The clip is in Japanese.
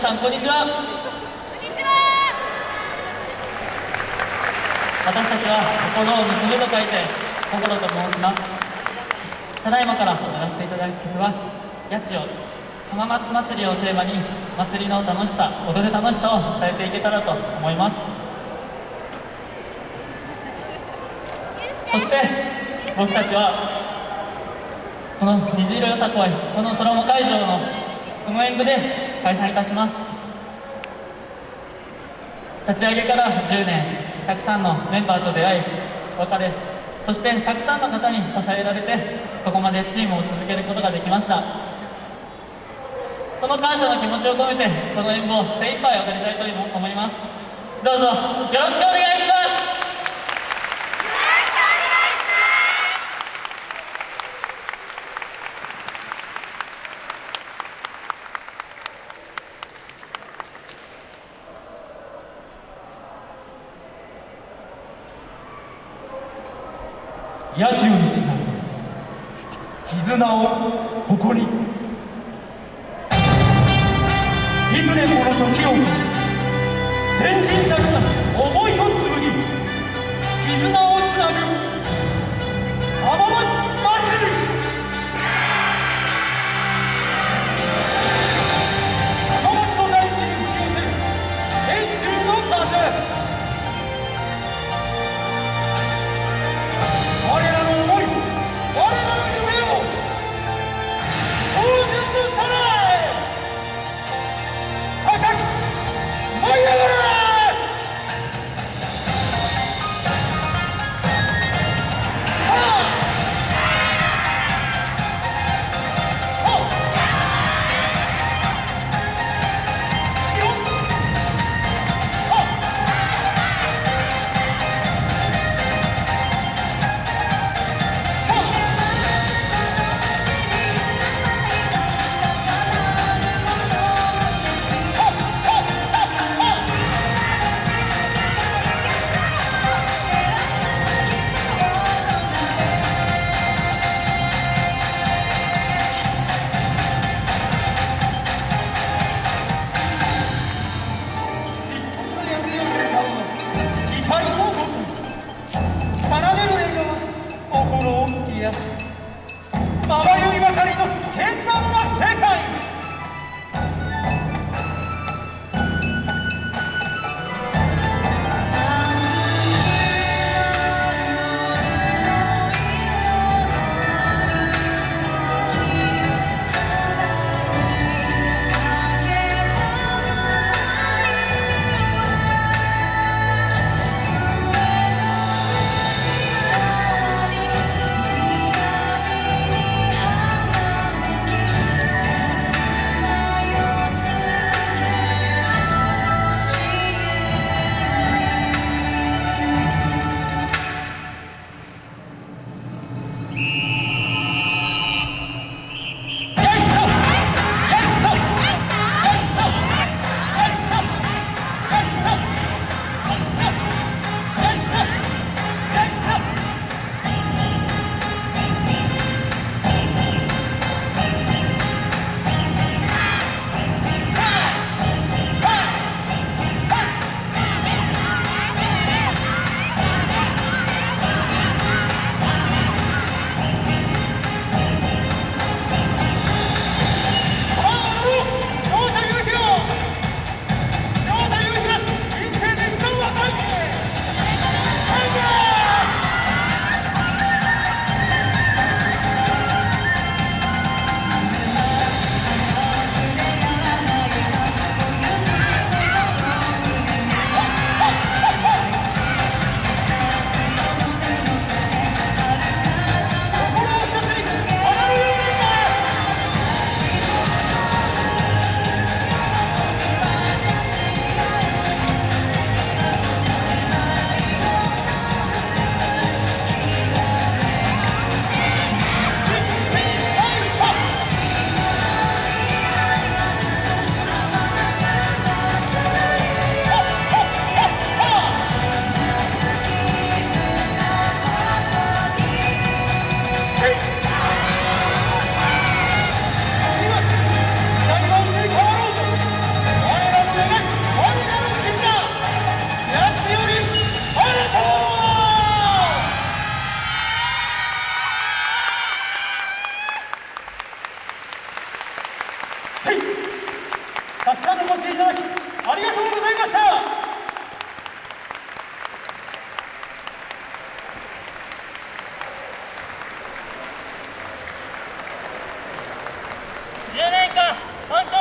さんこんにちは。私たちは心を結ぶと書いて心と申しますただいまから踊らせていただく曲は「八千代浜松祭り」をテーマに祭りの楽しさ踊る楽しさを伝えていけたらと思います。そして僕たちはこの虹色よさこいこの空も会場のこの演舞で開催いたします。立ち上げから10年たくさんのメンバーと出会い別れそしてたくさんの方に支えられてここまでチームを続けることができました。その感謝の気持ちを込めてこの演舞を精一杯踊りたいと思います。どうぞよろしくお願いします。八千代につなぐ絆を誇り。幾年もの時を先人たちの思いを紡ぎ絆をつなぐ浜松やまばゆいばかりの剣盤たくさんのご声援いただきありがとうございました。10年間本当